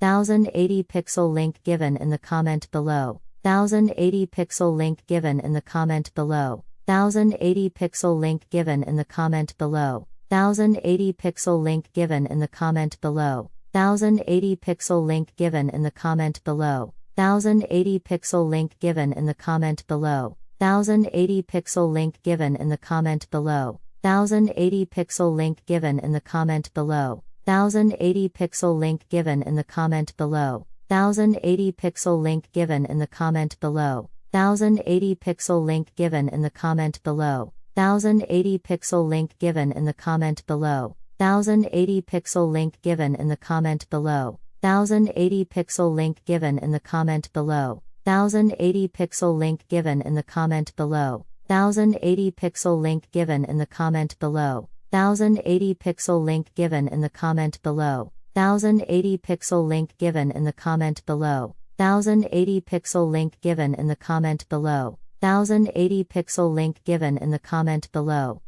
1080 pixel link given in the comment below. 1080 pixel link given in the comment below. 1080 pixel link given in the comment below. 1080 pixel link given in the comment below. 1080 pixel link given in the comment below. 1080 pixel link given in the comment below. 1080 pixel link given in the comment below. 1080 pixel link given in the comment below. 1080 pixel link given in the comment below. 1080 pixel link given in the comment below. 1080 pixel link given in the comment below. 1080 pixel link given in the comment below. 1080 pixel link given in the comment below. 1080 pixel link given in the comment below. 1080 pixel link given in the comment below. 1080 pixel link given in the comment below. 1080 pixel link given in the comment below. 1080 pixel link given in the comment below. 1080 pixel link given in the comment below. 1080 pixel link given in the comment below.